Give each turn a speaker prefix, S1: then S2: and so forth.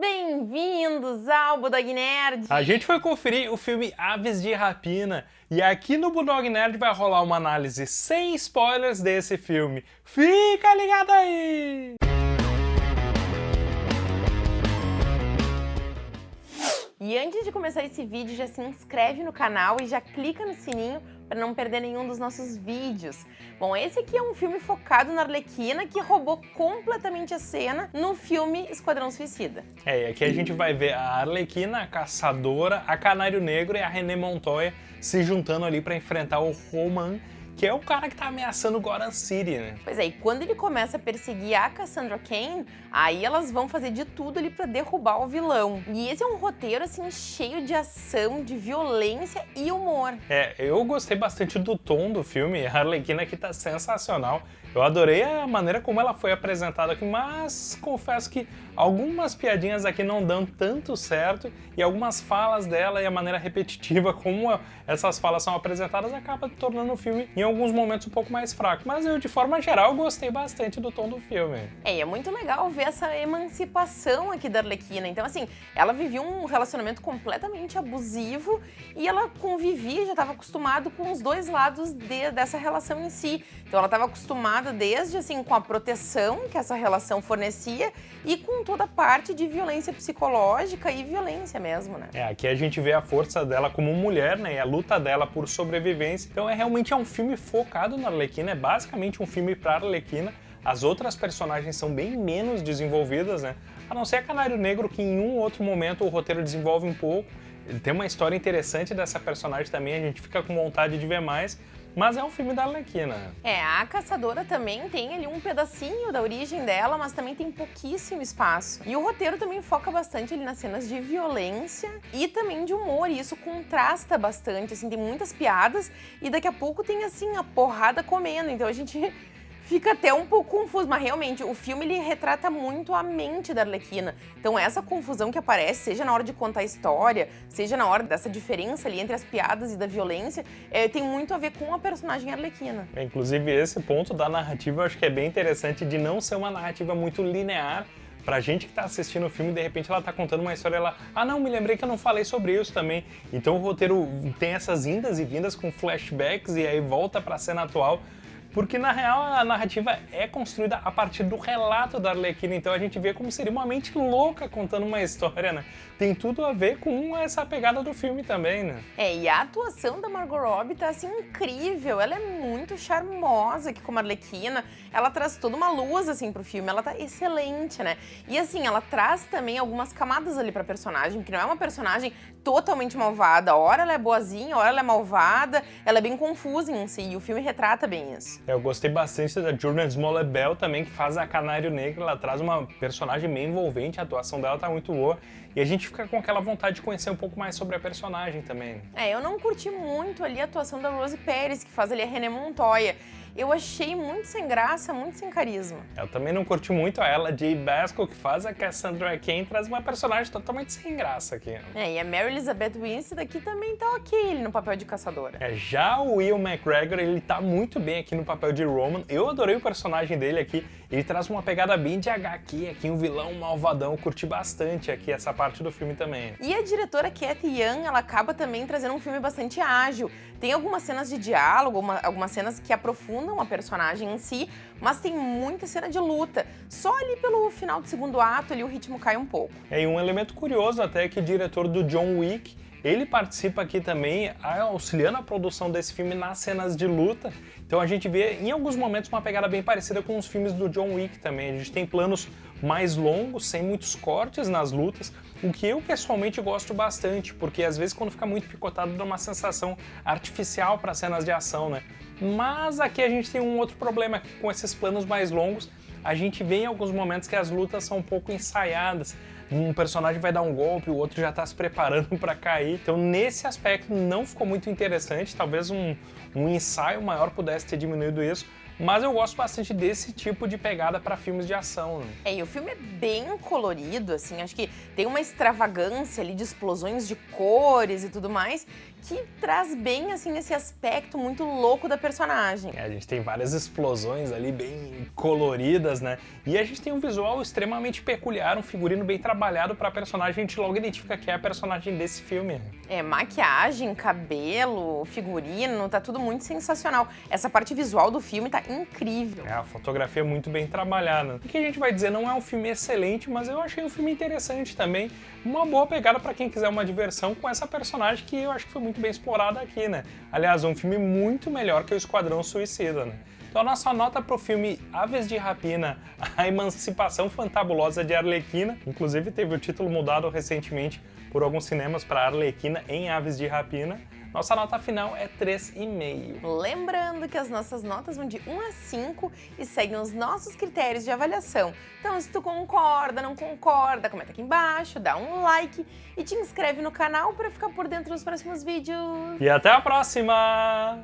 S1: Bem-vindos ao Budog Nerd!
S2: A gente foi conferir o filme Aves de Rapina e aqui no Budog Nerd vai rolar uma análise sem spoilers desse filme. Fica ligado aí!
S1: E antes de começar esse vídeo, já se inscreve no canal e já clica no sininho para não perder nenhum dos nossos vídeos. Bom, esse aqui é um filme focado na Arlequina que roubou completamente a cena no filme Esquadrão Suicida.
S2: É, e aqui a gente vai ver a Arlequina, a Caçadora, a Canário Negro e a René Montoya se juntando ali para enfrentar o Roman que é o cara que tá ameaçando Gotham City, né?
S1: Pois é, e quando ele começa a perseguir a Cassandra Cain, aí elas vão fazer de tudo ali pra derrubar o vilão. E esse é um roteiro, assim, cheio de ação, de violência e humor.
S2: É, eu gostei bastante do tom do filme, a Arlequina aqui tá sensacional. Eu adorei a maneira como ela foi apresentada aqui, mas confesso que algumas piadinhas aqui não dão tanto certo e algumas falas dela e a maneira repetitiva como essas falas são apresentadas acaba tornando o filme em alguns momentos um pouco mais fraco. Mas eu, de forma geral, gostei bastante do tom do filme.
S1: É, e é muito legal ver essa emancipação aqui da Arlequina. Então, assim, ela vivia um relacionamento completamente abusivo e ela convivia, já estava acostumado com os dois lados de, dessa relação em si. Então, ela estava acostumada acostumada desde assim com a proteção que essa relação fornecia e com toda a parte de violência psicológica e violência mesmo, né?
S2: É, aqui a gente vê a força dela como mulher, né, e a luta dela por sobrevivência. Então é realmente é um filme focado na Arlequina, é basicamente um filme para Arlequina. As outras personagens são bem menos desenvolvidas, né? A não ser a Canário Negro, que em um outro momento o roteiro desenvolve um pouco. Tem uma história interessante dessa personagem também, a gente fica com vontade de ver mais, mas é um filme da Arlequina.
S1: É, a Caçadora também tem ali um pedacinho da origem dela, mas também tem pouquíssimo espaço. E o roteiro também foca bastante ali nas cenas de violência e também de humor, e isso contrasta bastante, assim, tem muitas piadas e daqui a pouco tem, assim, a porrada comendo, então a gente fica até um pouco confuso, mas realmente o filme ele retrata muito a mente da Arlequina. Então essa confusão que aparece, seja na hora de contar a história, seja na hora dessa diferença ali entre as piadas e da violência, é, tem muito a ver com a personagem Arlequina.
S2: É, inclusive esse ponto da narrativa eu acho que é bem interessante de não ser uma narrativa muito linear, Pra gente que tá assistindo o filme, de repente ela tá contando uma história, ela, ah não, me lembrei que eu não falei sobre isso também. Então o roteiro tem essas indas e vindas com flashbacks e aí volta pra cena atual porque na real a narrativa é construída a partir do relato da Arlequina, então a gente vê como seria uma mente louca contando uma história, né? Tem tudo a ver com essa pegada do filme também, né?
S1: É, e a atuação da Margot Robbie tá assim incrível, ela é muito charmosa aqui como Arlequina, ela traz toda uma luz assim pro filme, ela tá excelente, né? E assim, ela traz também algumas camadas ali pra personagem, que não é uma personagem totalmente malvada, ora ela é boazinha, ora ela é malvada, ela é bem confusa em si, e o filme retrata bem isso.
S2: Eu gostei bastante da Jordan Smollett também, que faz a Canário Negro, ela traz uma personagem bem envolvente, a atuação dela tá muito boa, e a gente fica com aquela vontade de conhecer um pouco mais sobre a personagem também.
S1: É, eu não curti muito ali a atuação da Rose Pérez, que faz ali a René Montoya eu achei muito sem graça, muito sem carisma.
S2: Eu também não curti muito a ela, Jay Basco, que faz a Cassandra Cain, traz uma personagem totalmente sem graça aqui.
S1: É, e a Mary Elizabeth Winstead aqui também tá ok no papel de caçadora.
S2: É, já o Will McGregor, ele tá muito bem aqui no papel de Roman. Eu adorei o personagem dele aqui. Ele traz uma pegada bem de HQ aqui, um vilão malvadão. Eu curti bastante aqui essa parte do filme também.
S1: E a diretora Cathy Young, ela acaba também trazendo um filme bastante ágil. Tem algumas cenas de diálogo, uma, algumas cenas que aprofundam a personagem em si, mas tem muita cena de luta. Só ali pelo final do segundo ato ali o ritmo cai um pouco.
S2: É, e um elemento curioso até é que o diretor do John Wick ele participa aqui também auxiliando a produção desse filme nas cenas de luta. Então a gente vê em alguns momentos uma pegada bem parecida com os filmes do John Wick também. A gente tem planos mais longos, sem muitos cortes nas lutas, o que eu pessoalmente gosto bastante, porque às vezes quando fica muito picotado dá uma sensação artificial para cenas de ação, né? Mas aqui a gente tem um outro problema com esses planos mais longos, a gente vê em alguns momentos que as lutas são um pouco ensaiadas. Um personagem vai dar um golpe, o outro já está se preparando para cair. Então, nesse aspecto, não ficou muito interessante. Talvez um, um ensaio maior pudesse ter diminuído isso. Mas eu gosto bastante desse tipo de pegada para filmes de ação. Né?
S1: É, e o filme é bem colorido, assim, acho que tem uma extravagância ali de explosões de cores e tudo mais. Que traz bem assim esse aspecto muito louco da personagem.
S2: É, a gente tem várias explosões ali bem coloridas, né? E a gente tem um visual extremamente peculiar, um figurino bem trabalhado para a personagem, a gente logo identifica que é a personagem desse filme.
S1: É, maquiagem, cabelo, figurino, tá tudo muito sensacional. Essa parte visual do filme tá incrível.
S2: É, a fotografia é muito bem trabalhada. O que a gente vai dizer, não é um filme excelente, mas eu achei um filme interessante também. Uma boa pegada para quem quiser uma diversão com essa personagem que eu acho que foi muito bem explorada aqui, né? Aliás, um filme muito melhor que o Esquadrão Suicida, né? Então a nossa nota pro filme Aves de Rapina, a emancipação fantabulosa de Arlequina, inclusive teve o título mudado recentemente por alguns cinemas para Arlequina em Aves de Rapina, nossa nota final é 3,5.
S1: Lembrando que as nossas notas vão de 1 a 5 e seguem os nossos critérios de avaliação. Então, se tu concorda, não concorda, comenta aqui embaixo, dá um like e te inscreve no canal para ficar por dentro dos próximos vídeos.
S2: E até a próxima!